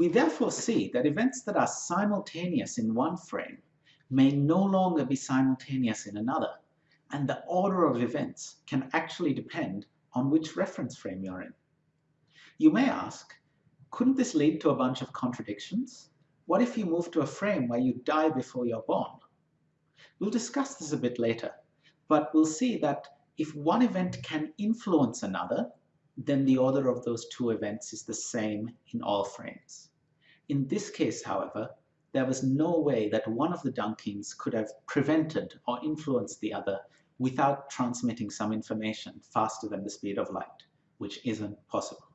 We therefore see that events that are simultaneous in one frame may no longer be simultaneous in another, and the order of events can actually depend on which reference frame you're in. You may ask, couldn't this lead to a bunch of contradictions? What if you move to a frame where you die before you're born? We'll discuss this a bit later, but we'll see that if one event can influence another, then the order of those two events is the same in all frames. In this case, however, there was no way that one of the Dunkings could have prevented or influenced the other without transmitting some information faster than the speed of light, which isn't possible.